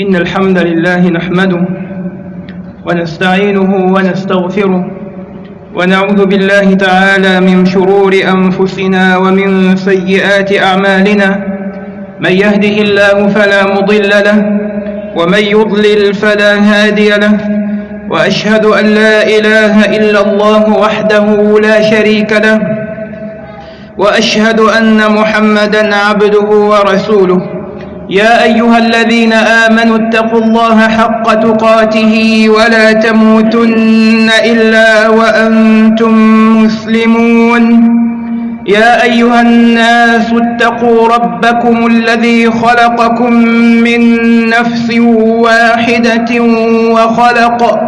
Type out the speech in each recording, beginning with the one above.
إن الحمد لله نحمده ونستعينه ونستغفره ونعوذ بالله تعالى من شرور أنفسنا ومن سيئات أعمالنا من يهده الله فلا مضل له ومن يضلل فلا هادي له وأشهد أن لا إله إلا الله وحده لا شريك له وأشهد أن محمدا عبده ورسوله يا أيها الذين آمنوا اتقوا الله حق تقاته ولا تموتن إلا وأنتم مسلمون. يا أيها الناس اتقوا ربكم الذي خلقكم من نفس واحدة وخلق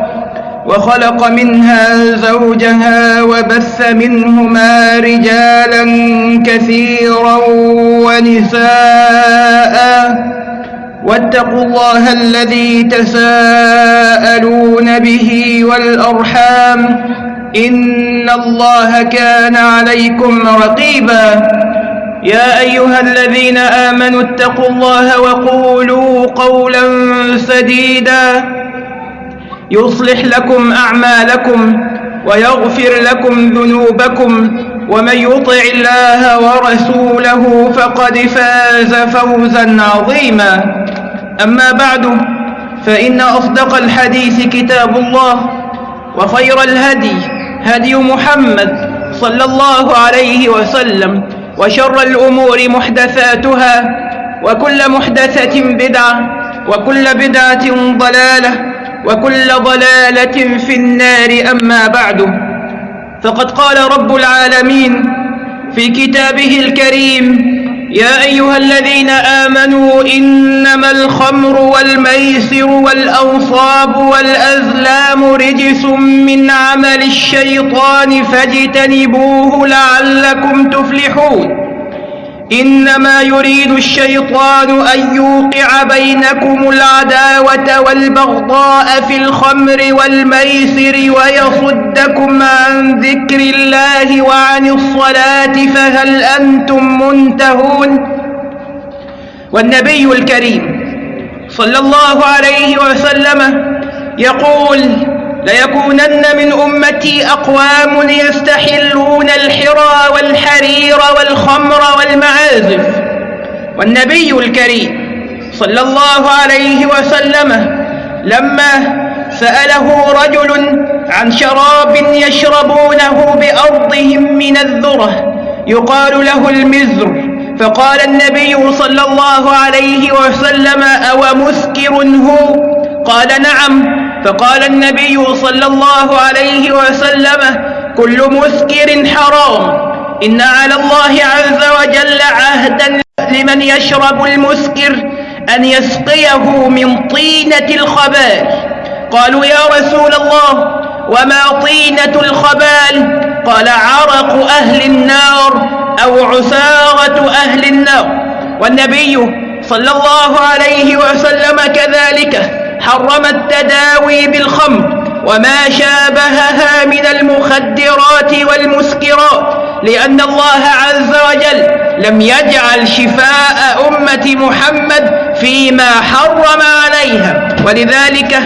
وخلق منها زوجها وبث منهما رجالا كثيرا ونساء. واتقوا الله الذي تساءلون به والأرحام. إن الله كان عليكم رقيبا. يا أيها الذين آمنوا اتقوا الله وقولوا قولا سديدا. يصلح لكم أعمالكم ويغفر لكم ذنوبكم ومن يطع الله ورسوله فقد فاز فوزا عظيما. أما بعد فإن أصدق الحديث كتاب الله وخير الهدي هدي محمد صلى الله عليه وسلم وشر الأمور محدثاتها وكل محدثة بدعة وكل بدعة ضلالة وكل ضلالة في النار أما بعد. فقد قال رب العالمين في كتابه الكريم يا أيها الذين آمنوا إنما الخمر والميسر والأنصاب والأزلام رجس من عمل الشيطان فاجتنبوه لعلكم تفلحون. إنما يريد الشيطان أن يوقع بينكم العداوة والبغضاء في الخمر والميسر ويصدكم عن ذكر الله وعن الصلاة فهل أنتم منتهون؟ والنبي الكريم صلى الله عليه وسلم يقول ليكونن من أمتي أقوام يستحلون الحرى والحرير والخمر والمعازف. والنبي الكريم صلى الله عليه وسلم لما سأله رجل عن شراب يشربونه بأرضهم من الذرة يقال له المزر. فقال النبي صلى الله عليه وسلم أو مسكر هو؟ قال نعم. فقال النبي صلى الله عليه وسلم كل مسكر حرام. إن على الله عز وجل عهدا لمن يشرب المسكر أن يسقيه من طينة الخبال. قالوا يا رسول الله وما طينة الخبال؟ قال عرق أهل النار أو عسارة أهل النار. والنبي صلى الله عليه وسلم كذلك. حرم التداوي بالخمر وما شابهها من المخدرات والمسكرات لأن الله عز وجل لم يجعل شفاء أمة محمد فيما حرم عليها. ولذلك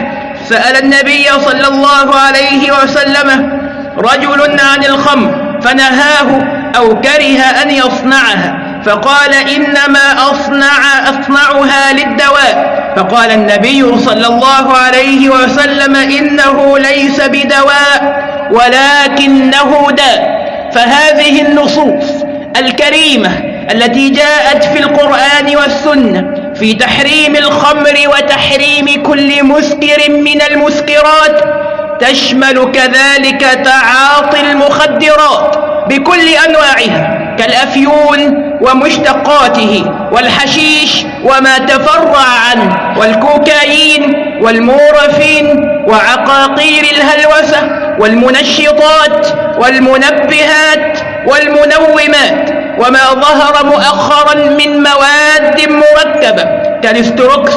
سأل النبي صلى الله عليه وسلم رجل عن الخمر فنهاه أو كره أن يصنعها فقال إنما أصنع أصنعها للدواء. فقال النبي صلى الله عليه وسلم إنه ليس بدواء ولكنه داء فهذه النصوص الكريمة التي جاءت في القرآن والسنة في تحريم الخمر وتحريم كل مسكر من المسكرات تشمل كذلك تعاطي المخدرات بكل أنواعها. كالأفيون ومشتقاته والحشيش وما تفرع عنه والكوكايين والمورفين وعقاقير الهلوسة والمنشطات والمنبهات والمنومات وما ظهر مؤخرا من مواد مركبة كالاستروكس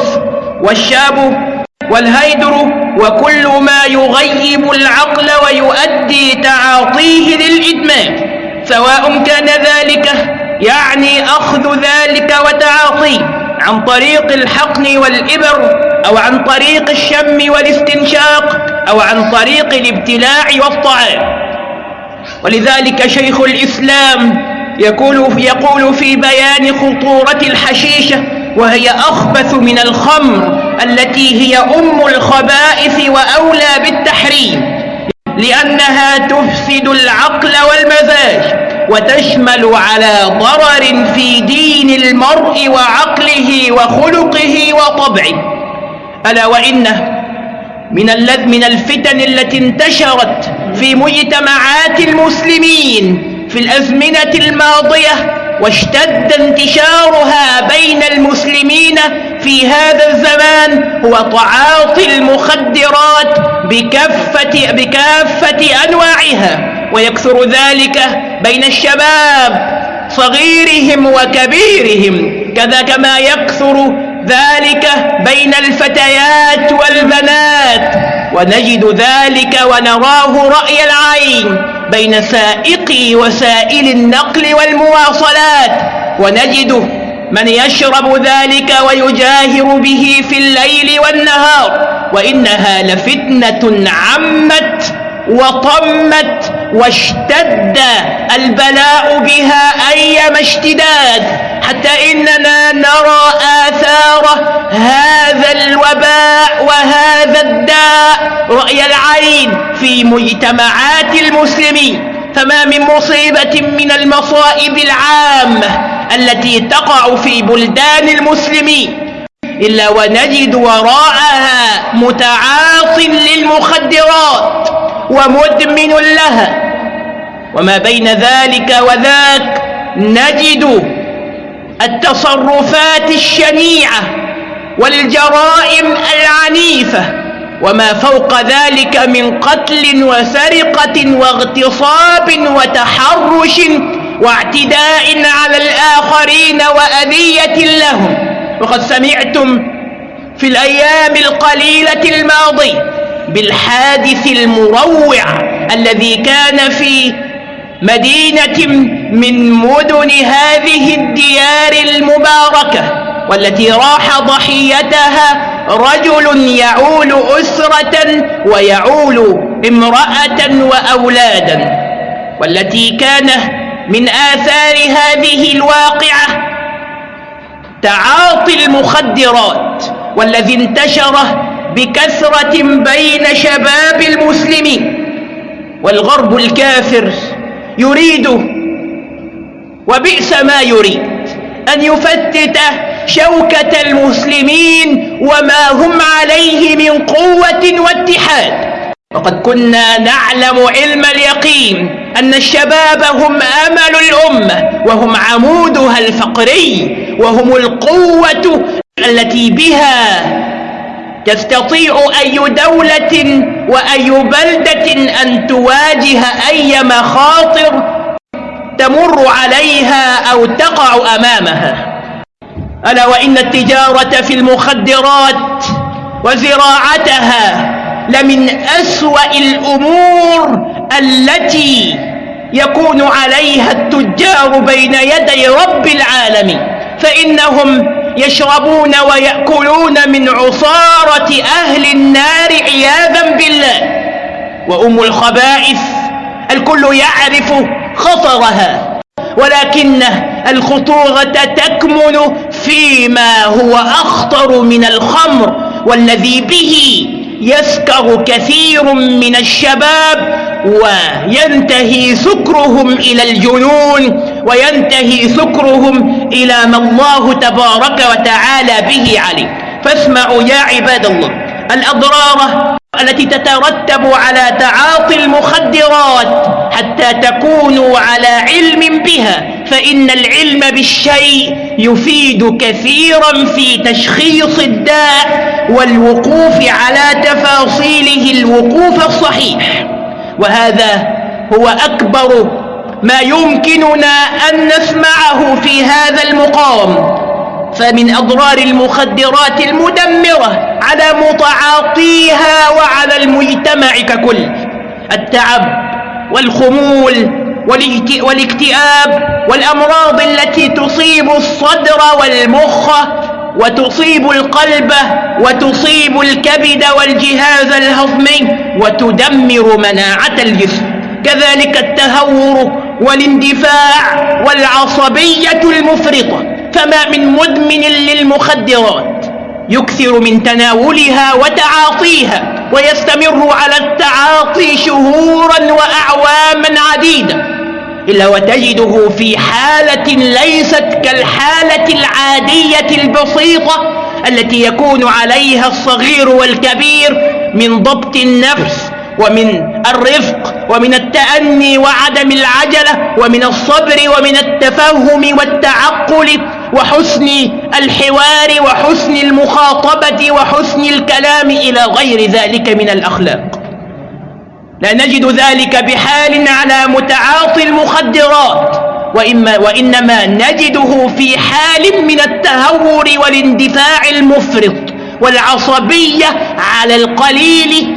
والشابو والهيدرو وكل ما يغيب العقل ويؤدي تعاطيه للإدمان سواء كان ذلك يعني أخذ ذلك وتعاطيه عن طريق الحقن والإبر أو عن طريق الشم والاستنشاق أو عن طريق الابتلاع والطعام. ولذلك شيخ الإسلام يقول, يقول في بيان خطورة الحشيشة وهي أخبث من الخمر التي هي أم الخبائث وأولى بالتحريم. لأنها تفسد العقل والمزاج وتشمل على ضرر في دين المرء وعقله وخلقه وطبعه. ألا وإنه من من الفتن التي انتشرت في مجتمعات المسلمين في الأزمنة الماضية واشتد المسلمين في هذا الزمان هو تعاطي المخدرات بكافة, بكافة أنواعها ويكثر ذلك بين الشباب صغيرهم وكبيرهم كذا كما يكثر ذلك بين الفتيات والبنات. ونجد ذلك ونراه رأي العين بين سائقي وسائل النقل والمواصلات. ونجد من يشرب ذلك ويجاهر به في الليل والنهار وإنها لفتنة عمت وطمت واشتد البلاء بها أيما اشتداد. حتى إننا نرى آثار هذا الوباء وهذا الداء. رأي العين في مجتمعات المسلمين. فما من مصيبة من المصائب العامة التي تقع في بلدان المسلمين. إلا ونجد وراءها متعاط للمخدرات ومدمن لها. وما بين ذلك وذاك نجد التصرفات الشنيعة والجرائم العنيفة وما فوق ذلك من قتل وسرقة واغتصاب وتحرش واعتداء على الآخرين وأذية لهم. وقد سمعتم في الأيام القليلة الماضية بالحادث المروع الذي كان في مدينة من مدن هذه الديار المباركة. والتي راح ضحيتها رجل يعول أسرة ويعول امرأة وأولادا والتي كان من آثار هذه الواقعة تعاطي المخدرات والذي انتشر بكثرة بين شباب المسلمين والغرب الكافر يريد وبئس ما يريد أن يفتت شوكة المسلمين وما هم عليه من قوة واتحاد. وقد كنا نعلم علم اليقين أن الشباب هم أمل الأمة وهم عمودها الفقري وهم القوة التي بها تستطيع أي دولة وأي بلدة أن تواجه أي مخاطر تمر عليها أو تقع أمامها. ألا وإن التجارة في المخدرات وزراعتها لمن أسوأ الأمور التي يكون عليها التجار بين يدي رب العالمين. فإنهم يشربون ويأكلون من عصارة أهل النار عياذا بالله. وأم الخبائث الكل يعرف خطرها ولكن الخطورة تكمن فيما هو أخطر من الخمر والذي به يسكر كثير من الشباب وينتهي سكرهم إلى الجنون وينتهي سكرهم إلى ما الله تبارك وتعالى به عليه. فاسمعوا يا عباد الله الأضرار التي تترتب على تعاطي المخدرات حتى تكونوا على علم بها فإن العلم بالشيء يفيد كثيرا في تشخيص الداء والوقوف على تفاصيله الوقوف الصحيح. وهذا هو أكبر ما يمكننا أن نسمعه في هذا المقام. فمن أضرار المخدرات المدمرة على متعاطيها وعلى المجتمع ككل التعب والخمول والاكتئاب والأمراض التي تصيب الصدر والمخ وتصيب القلب وتصيب الكبد والجهاز الهضمي وتدمر مناعة الجسم. كذلك التهور والاندفاع والعصبية المفرطة. فما من مدمن للمخدرات يكثر من تناولها وتعاطيها. ويستمر على التعاطي شهورا وأعواما عديدة إلا وتجده في حالة ليست كالحالة العادية البسيطة التي يكون عليها الصغير والكبير من ضبط النفس ومن الرفق ومن التأني وعدم العجلة ومن الصبر ومن التفهم والتعقل وحسن الحوار وحسن المخاطبة وحسن الكلام إلى غير ذلك من الأخلاق. لا نجد ذلك بحال على متعاطي المخدرات وإما وإنما نجده في حال من التهور والاندفاع المفرط والعصبية على القليل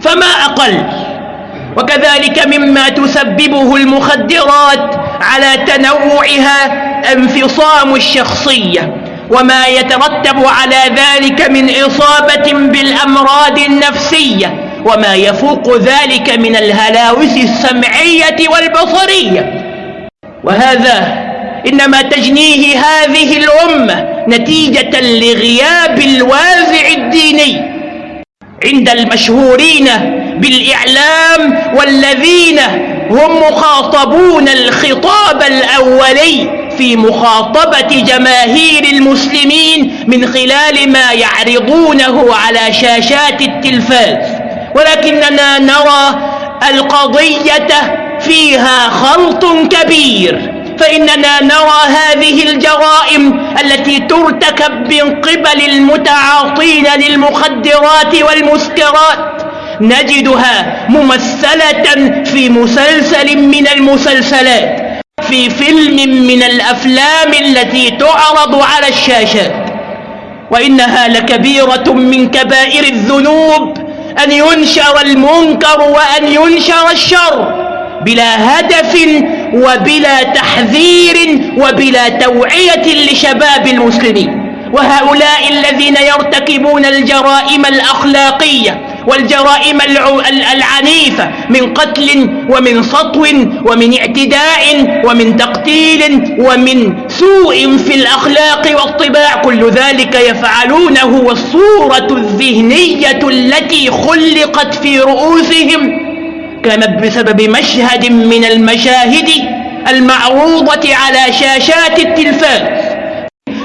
فما أقل. وكذلك مما تسببه المخدرات على تنوعها انفصام الشخصية وما يترتب على ذلك من إصابة بالأمراض النفسية وما يفوق ذلك من الهلاوس السمعية والبصرية. وهذا إنما تجنيه هذه الأمة نتيجة لغياب الوازع الديني عند المشهورين بالإعلام والذين هم مخاطبون الخطاب الأولي في مخاطبة جماهير المسلمين من خلال ما يعرضونه على شاشات التلفاز. ولكننا نرى القضية فيها خلط كبير. فإننا نرى هذه الجرائم التي ترتكب من قبل المتعاطين للمخدرات والمسكرات. نجدها ممثلة في مسلسل من المسلسلات في فيلم من الأفلام التي تعرض على الشاشات. وإنها لكبيرة من كبائر الذنوب أن ينشر المنكر وأن ينشر الشر بلا هدف وبلا تحذير وبلا توعية لشباب المسلمين. وهؤلاء الذين يرتكبون الجرائم الأخلاقية والجرائم العنيفة من قتل ومن سطو ومن اعتداء ومن تقتيل ومن سوء في الأخلاق والطباع. كل ذلك يفعلونه والصورة الذهنية التي خلقت في رؤوسهم كانت بسبب مشهد من المشاهد المعروضة على شاشات التلفاز.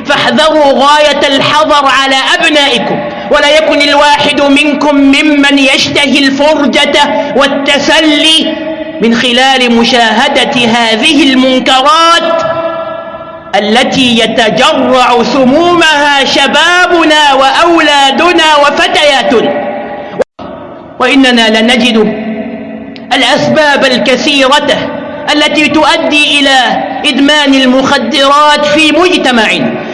فاحذروا غاية الحذر على أبنائكم. ولا يكن الواحد منكم ممن يشتهي الفرجة والتسلي من خلال مشاهدة هذه المنكرات التي يتجرع سمومها شبابنا وأولادنا وفتياتنا. وإننا لنجد الأسباب الكثيرة التي تؤدي إلى إدمان المخدرات في مجتمع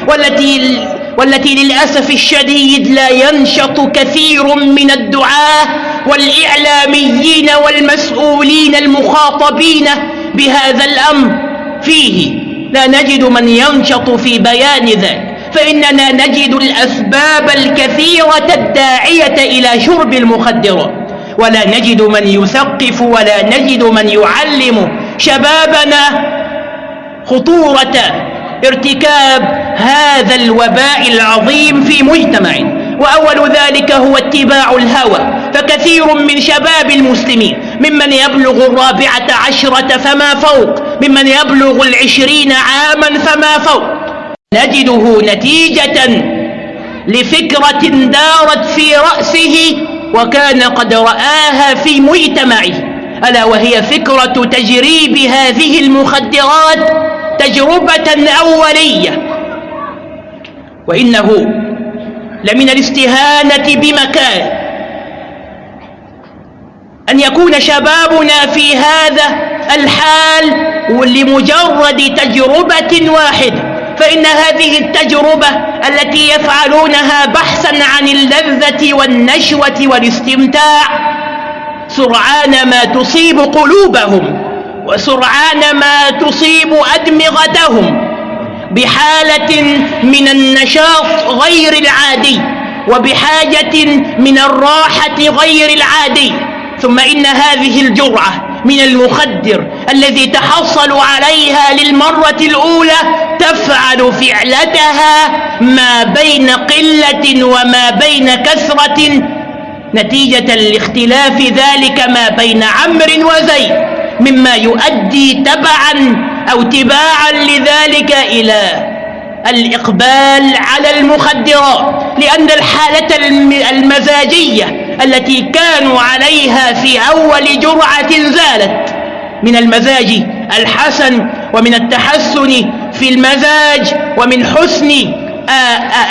والتي والتي للأسف الشديد لا ينشط كثير من الدعاة والإعلاميين والمسؤولين المخاطبين بهذا الأمر. فيه لا نجد من ينشط في بيان ذلك فإننا نجد الأسباب الكثيرة الداعية إلى شرب المخدرات. ولا نجد من يثقف ولا نجد من يعلم شبابنا خطورة ارتكاب هذا الوباء العظيم في مجتمع. وأول ذلك هو اتباع الهوى. فكثير من شباب المسلمين ممن يبلغ الرابعة عشرة فما فوق ممن يبلغ العشرين عاما فما فوق. نجده نتيجة لفكرة دارت في رأسه وكان قد رآها في مجتمعه. ألا وهي فكرة تجريب هذه المخدرات تجربة أولية. وإنه لمن الاستهانة بمكان. أن يكون شبابنا في هذا الحال لمجرد تجربة واحدة. فإن هذه التجربة التي يفعلونها بحثا عن اللذة والنشوة والاستمتاع سرعان ما تصيب قلوبهم. وسرعان ما تصيب أدمغتهم بحالة من النشاط غير العادي وبحاجة من الراحة غير العادي. ثم إن هذه الجرعة من المخدر الذي تحصلوا عليها للمرة الأولى تفعل فعلتها ما بين قلة وما بين كثرة نتيجة لاختلاف ذلك ما بين عمرو وزيد. مما يؤدي تبعا أو تباعا لذلك إلى الإقبال على المخدرات لأن الحالة المزاجية التي كانوا عليها في أول جرعة زالت. من المزاج الحسن ومن التحسن في المزاج ومن حسن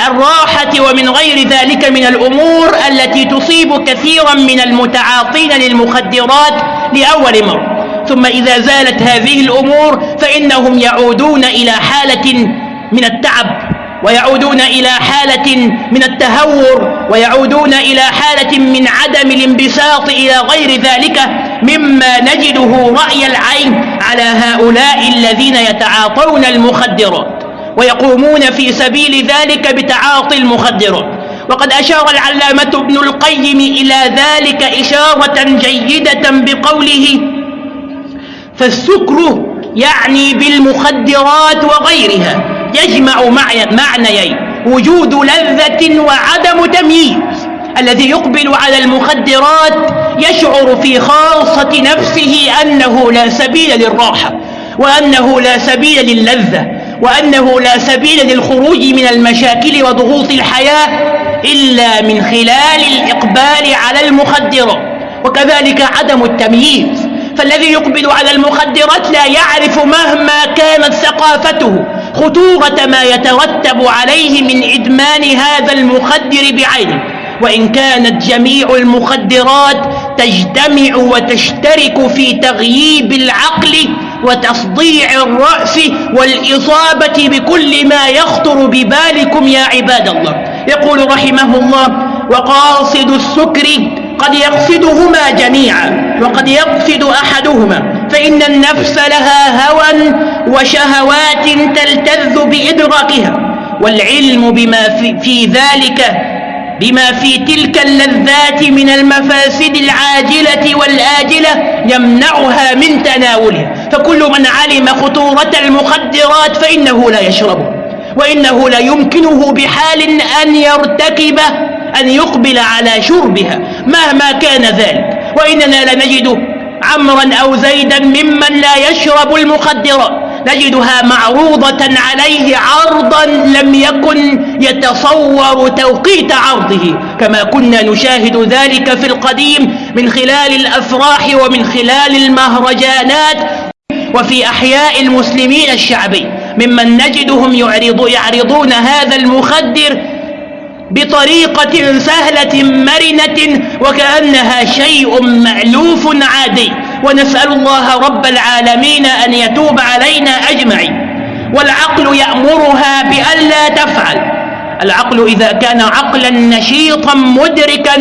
الراحة ومن غير ذلك من الأمور التي تصيب كثيرا من المتعاطين للمخدرات لأول مرة. ثم إذا زالت هذه الأمور فإنهم يعودون إلى حالة من التعب ويعودون إلى حالة من التهور ويعودون إلى حالة من عدم الانبساط إلى غير ذلك مما نجده رأي العين على هؤلاء الذين يتعاطون المخدرات ويقومون في سبيل ذلك بتعاطي المخدرات. وقد أشار العلامة ابن القيم إلى ذلك إشارة جيدة بقوله فالسكر يعني بالمخدرات وغيرها يجمع معنيين وجود لذة وعدم تمييز الذي يقبل على المخدرات يشعر في خاصة نفسه أنه لا سبيل للراحة وأنه لا سبيل للذة وأنه لا سبيل للخروج من المشاكل وضغوط الحياة إلا من خلال الإقبال على المخدرات وكذلك عدم التمييز. فالذي يقبل على المخدرات لا يعرف مهما كانت ثقافته خطورة ما يترتب عليه من إدمان هذا المخدر بعينه. وإن كانت جميع المخدرات تجتمع وتشترك في تغييب العقل وتصديع الرأس والإصابة بكل ما يخطر ببالكم يا عباد الله. يقول رحمه الله وقاصد السكر قد يقصدهما جميعا وقد يقصد أحدهما فإن النفس لها هوى وشهوات تلتذ بإدراكها والعلم بما في, في ذلك بما في تلك اللذات من المفاسد العاجلة والآجلة يمنعها من تناولها. فكل من علم خطورة المخدرات فإنه لا يشربه وإنه لا يمكنه بحال أن يرتكب أن يقبل على شربها مهما كان ذلك. وإننا لنجد عمرا أو زيدا ممن لا يشرب المخدرات نجدها معروضة عليه عرضا لم يكن يتصور توقيت عرضه كما كنا نشاهد ذلك في القديم من خلال الأفراح ومن خلال المهرجانات وفي أحياء المسلمين الشعبي. ممن نجدهم يعرض يعرضون هذا المخدر بطريقة سهلة مرنة وكأنها شيء مألوف عادي. ونسأل الله رب العالمين أن يتوب علينا أجمعين. والعقل يأمرها بألا تفعل. العقل إذا كان عقلا نشيطا مدركا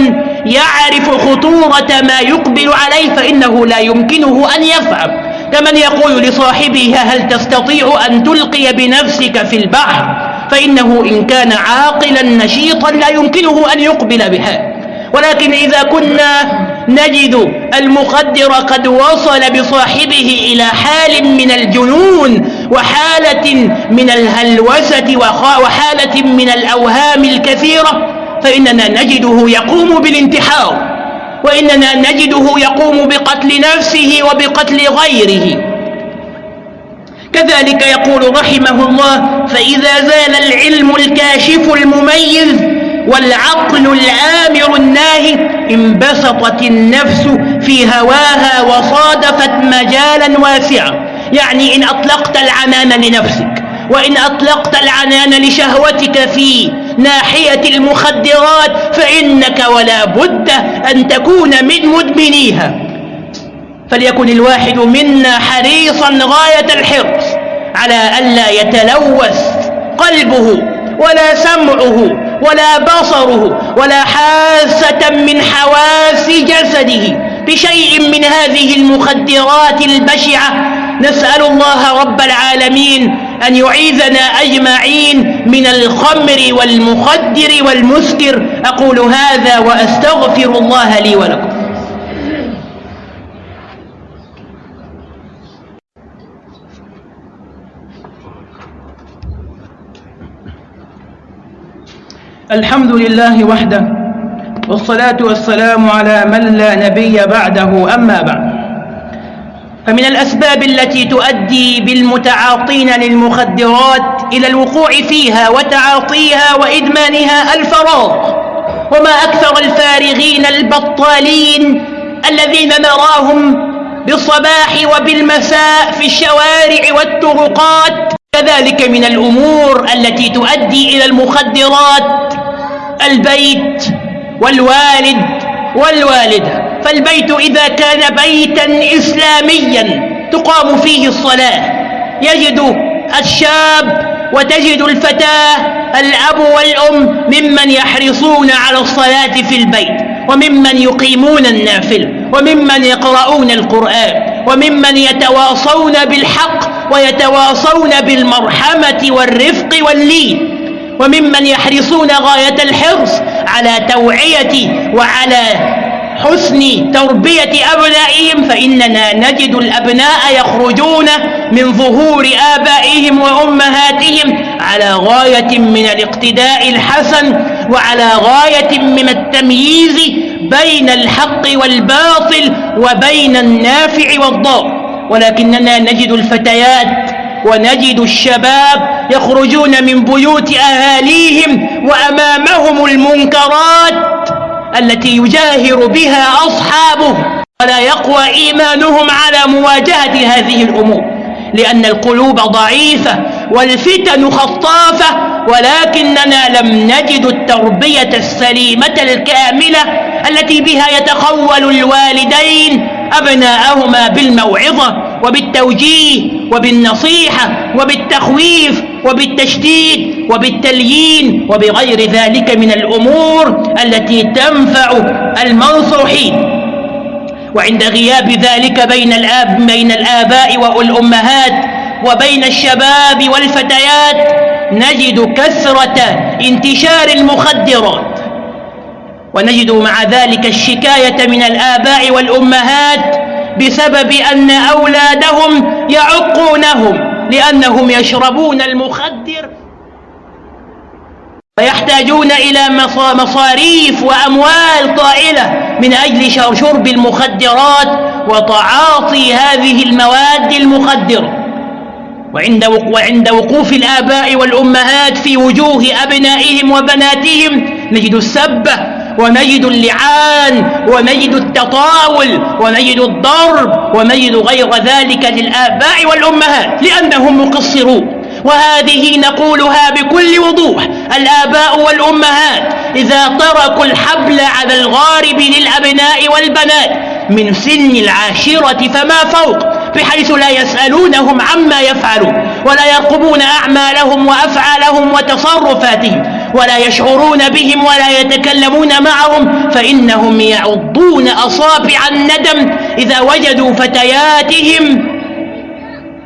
يعرف خطورة ما يقبل عليه فإنه لا يمكنه أن يفعل. كمن يقول لصاحبه هل تستطيع أن تلقي بنفسك في البحر؟ فإنه إن كان عاقلا نشيطا لا يمكنه أن يقبل بها. ولكن إذا كنا نجد المخدر قد وصل بصاحبه إلى حال من الجنون وحالة من الهلوسة وحالة من الأوهام الكثيرة فإننا نجده يقوم بالانتحار وإننا نجده يقوم بقتل نفسه وبقتل غيره. كذلك يقول رحمه الله فإذا زال العلم الكاشف المميز والعقل الآمر الناهي انبسطت النفس في هواها وصادفت مجالا واسعا. يعني إن أطلقت العنان لنفسك وإن أطلقت العنان لشهوتك في ناحية المخدرات فإنك ولا بد أن تكون من مدمنيها. فليكن الواحد منا حريصا غاية الحرص. على ألا يتلوث قلبه ولا سمعه ولا بصره ولا حاسة من حواس جسده بشيء من هذه المخدرات البشعة. نسأل الله رب العالمين أن يعيذنا أجمعين من الخمر والمخدر والمسكر. أقول هذا وأستغفر الله لي ولكم. الحمد لله وحده والصلاة والسلام على من لا نبي بعده أما بعد. فمن الأسباب التي تؤدي بالمتعاطين للمخدرات إلى الوقوع فيها وتعاطيها وإدمانها الفراغ وما أكثر الفارغين البطالين الذين نراهم بالصباح وبالمساء في الشوارع والطرقات كذلك من الأمور التي تؤدي إلى المخدرات البيت والوالد والوالدة. فالبيت إذا كان بيتا إسلاميا تقام فيه الصلاة. يجد الشاب وتجد الفتاة الأب والأم ممن يحرصون على الصلاة في البيت وممن يقيمون النافل وممن يقرؤون القرآن وممن يتواصون بالحق ويتواصون بالمرحمة والرفق واللين وممن يحرصون غاية الحرص على توعية وعلى حسن تربية أبنائهم فإننا نجد الأبناء يخرجون من ظهور آبائهم وأمهاتهم على غاية من الاقتداء الحسن وعلى غاية من التمييز بين الحق والباطل وبين النافع والضار. ولكننا نجد الفتيات ونجد الشباب يخرجون من بيوت أهاليهم وأمامهم المنكرات التي يجاهر بها أصحابه ولا يقوى إيمانهم على مواجهة هذه الأمور لأن القلوب ضعيفة والفتن خطافة ولكننا لم نجد التربية السليمة الكاملة التي بها يتخول الوالدين أبناءهما بالموعظة وبالتوجيه وبالنصيحة وبالتخويف وبالتشديد وبالتليين وبغير ذلك من الأمور التي تنفع المنصوحين وعند غياب ذلك بين الآب بين الآباء والأمهات وبين الشباب والفتيات نجد كثرة انتشار المخدرات. ونجد مع ذلك الشكاية من الآباء والأمهات بسبب أن أولادهم يعقونهم لأنهم يشربون المخدر فيحتاجون إلى مصاريف وأموال طائلة من أجل شرب المخدرات وتعاطي هذه المواد المخدرة وعند وعند وقوف الآباء والأمهات في وجوه أبنائهم وبناتهم نجد السبة ونجد اللعان ونجد التطاول ونجد الضرب ونجد غير ذلك للآباء والأمهات لأنهم مقصرون وهذه نقولها بكل وضوح الآباء والأمهات. إذا تركوا الحبل على الغارب للأبناء والبنات من سن العاشرة فما فوق بحيث لا يسألونهم عما يفعلون ولا يرقبون أعمالهم وأفعالهم وتصرفاتهم. ولا يشعرون بهم ولا يتكلمون معهم فإنهم يعضون أصابع الندم إذا وجدوا فتياتهم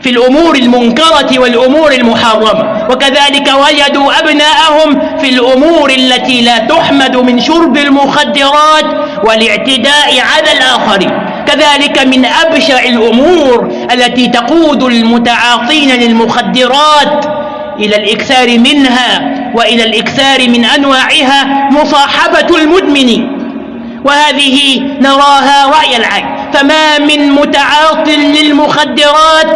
في الأمور المنكرة والأمور المحرمة. وكذلك وجدوا أبناءهم في الأمور التي لا تحمد من شرب المخدرات والاعتداء على الآخرين. كذلك من أبشع الأمور التي تقود المتعاطين للمخدرات إلى الإكثار منها. وإلى الإكثار من أنواعها مصاحبة المدمنين وهذه نراها رأي العين. فما من متعاط للمخدرات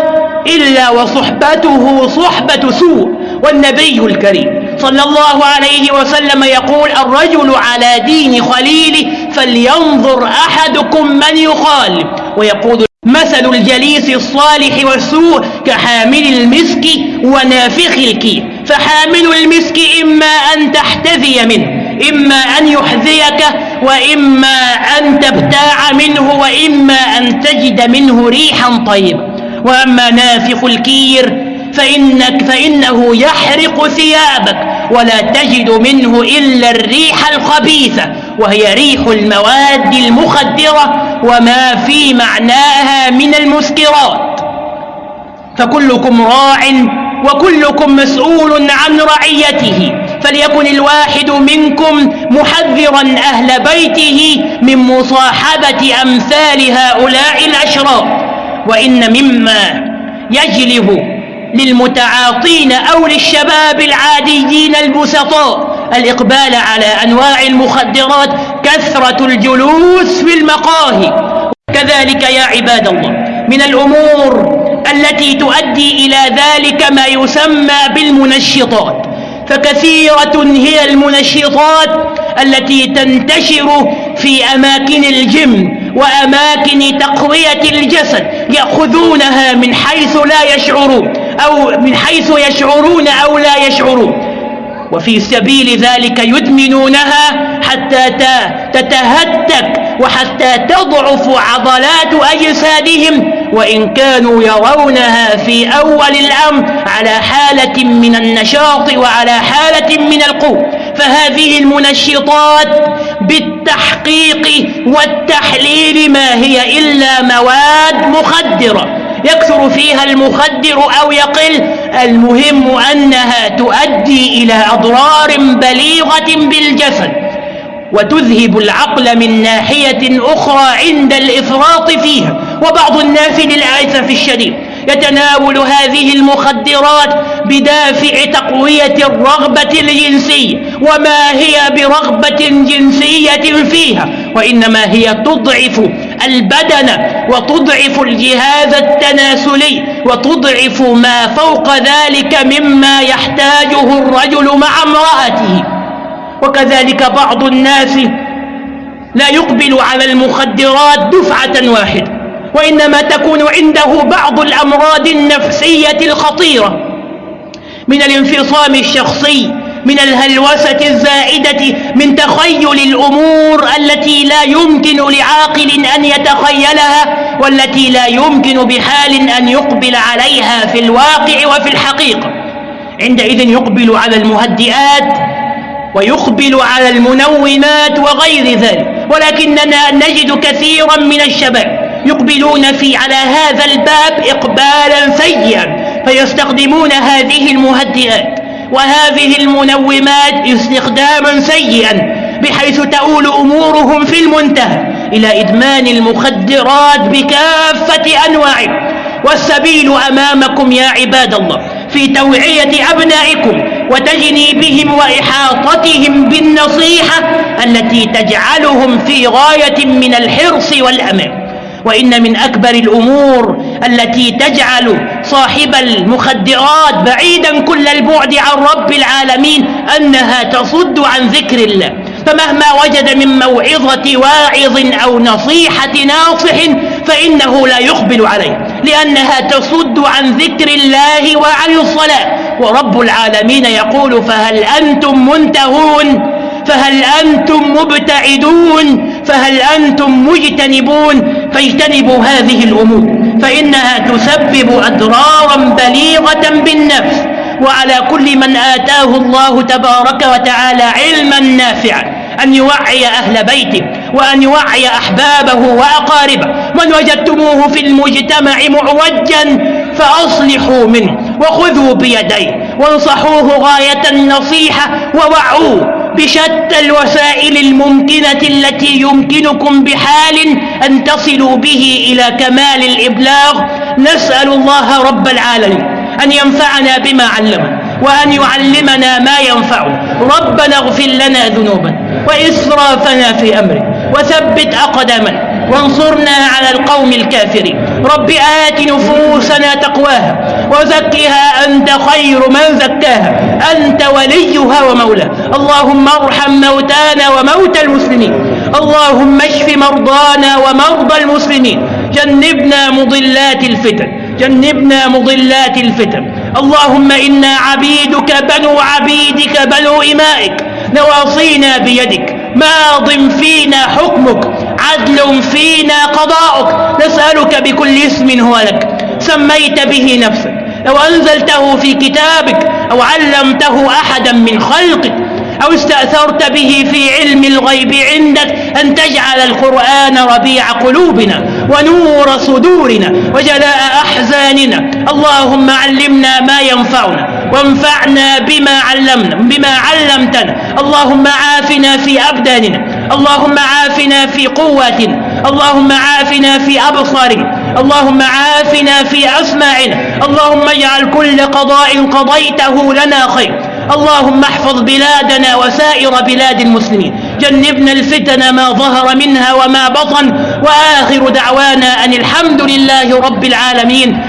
إلا وصحبته صحبة سوء. والنبي الكريم صلى الله عليه وسلم يقول الرجل على دين خليله فلينظر أحدكم من يخالف. ويقول مثل الجليس الصالح والسوء كحامل المسك ونافخ الكير فحامل المسك إما أن تحتذي منه إما أن يحذيك وإما أن تبتاع منه وإما أن تجد منه ريحا طيبة وأما نافخ الكير فإنك فإنه يحرق ثيابك ولا تجد منه إلا الريح الخبيثة وهي ريح المواد المخدرة وما في معناها من المسكرات. فكلكم راع وكلكم مسؤول عن رعيته فليكن الواحد منكم محذرا أهل بيته من مصاحبة أمثال هؤلاء الأشرار. وإن مما يجلب للمتعاطين أو للشباب العاديين البسطاء الإقبال على أنواع المخدرات كثرة الجلوس في المقاهي. كذلك يا عباد الله من الأمور التي تؤدي إلى ذلك ما يسمى بالمنشطات. فكثيرة هي المنشطات التي تنتشر في أماكن الجم وأماكن تقوية الجسد يأخذونها من حيث لا يشعرون أو من حيث يشعرون أو لا يشعرون وفي سبيل ذلك يدمنونها حتى تتهتك وحتى تضعف عضلات أجسادهم وإن كانوا يرونها في أول الأمر على حالة من النشاط وعلى حالة من القوة فهذه المنشطات بالتحقيق والتحليل ما هي إلا مواد مخدرة يكثر فيها المخدر أو يقل المهم أنها تؤدي إلى أضرار بليغة بالجسد وتذهب العقل من ناحية أخرى عند الإفراط فيها. وبعض الناس للأسف الشديد. يتناول هذه المخدرات بدافع تقوية الرغبة الجنسية وما هي برغبة جنسية فيها وإنما هي تضعف البدن وتضعف الجهاز التناسلي وتضعف ما فوق ذلك مما يحتاجه الرجل مع امرأته. وكذلك بعض الناس لا يقبل على المخدرات دفعة واحدة. وإنما تكون عنده بعض الأمراض النفسية الخطيرة من الانفصام الشخصي من الهلوسة الزائدة من تخيل الأمور التي لا يمكن لعاقل أن يتخيلها والتي لا يمكن بحال أن يقبل عليها في الواقع وفي الحقيقة. عندئذ يقبل على المهدئات ويقبل على المنومات وغير ذلك ولكننا نجد كثيرا من الشباب يقبلون في على هذا الباب إقبالا سيئا فيستخدمون هذه المهدئات وهذه المنومات استخداما سيئا بحيث تؤول أمورهم في المنتهى إلى إدمان المخدرات بكافة أنواعه. والسبيل أمامكم يا عباد الله في توعية أبنائكم وتجنيبهم وإحاطتهم بالنصيحة التي تجعلهم في غاية من الحرص والأمان. وإن من أكبر الأمور التي تجعل صاحب المخدرات بعيدا كل البعد عن رب العالمين أنها تصد عن ذكر الله. فمهما وجد من موعظة واعظ أو نصيحة ناصح فإنه لا يقبل عليه لأنها تصد عن ذكر الله وعن الصلاة. ورب العالمين يقول فهل أنتم منتهون؟ فهل أنتم مبتعدون؟ فهل أنتم مجتنبون؟ فاجتنبوا هذه الأمور فإنها تسبب أضرارا بليغة بالنفس وعلى كل من آتاه الله تبارك وتعالى علما نافعا أن يوعي أهل بيته وأن يوعي أحبابه وأقاربه من وجدتموه في المجتمع معوجا فأصلحوا منه وخذوا بيديه وانصحوه غاية النصيحة ووعوه بشتى الوسائل الممكنة التي يمكنكم بحال أن تصلوا به إلى كمال الإبلاغ. نسأل الله رب العالمين أن ينفعنا بما علمنا وأن يعلمنا ما ينفعنا ربنا اغفر لنا ذنوبنا وإسرافنا في أمرنا وثبت أقدامنا. وانصرنا على القوم الكافرين. رب آت نفوسنا تقواها وزكها أنت خير من زكاها. أنت وليها ومولاها. اللهم ارحم موتانا وموتى المسلمين. اللهم اشف مرضانا ومرضى المسلمين. جنبنا مضلات الفتن. جنبنا مضلات الفتن. اللهم إنا عبيدك بنو عبيدك بنو إمائك. نواصينا بيدك. ماض فينا حكمك. عدل فينا قضاؤك. نسألك بكل اسم هو لك. سميت به نفسك. لو أنزلته في كتابك أو علمته أحدا من خلقك أو استأثرت به في علم الغيب عندك أن تجعل القرآن ربيع قلوبنا ونور صدورنا وجلاء أحزاننا. اللهم علمنا ما ينفعنا وانفعنا بما علمنا بما علمتنا. اللهم عافنا في أبداننا. اللهم عافنا في قواتنا اللهم عافنا في أبصارنا اللهم عافنا في أسماعنا اللهم اجعل كل قضاء قضيته لنا خير اللهم احفظ بلادنا وسائر بلاد المسلمين جنبنا الفتن ما ظهر منها وما بطن وآخر دعوانا أن الحمد لله رب العالمين.